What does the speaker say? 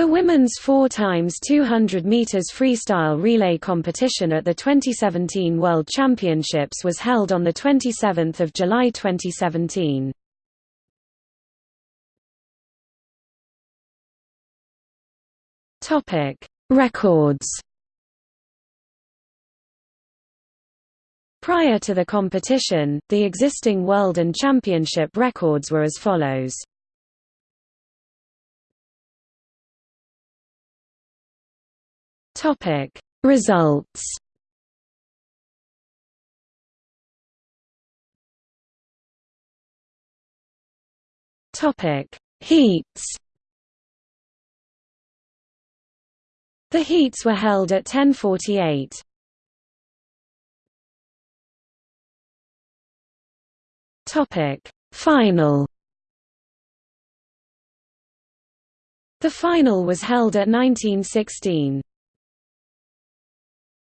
The women's 4 times 200 meters freestyle relay competition at the 2017 World Championships was held on the 27th of July 2017. Topic: Records. Prior to the competition, the existing world and championship records were as follows. Topic Results Topic Heats The heats were held at 1048. Topic Final The final was held at 1916.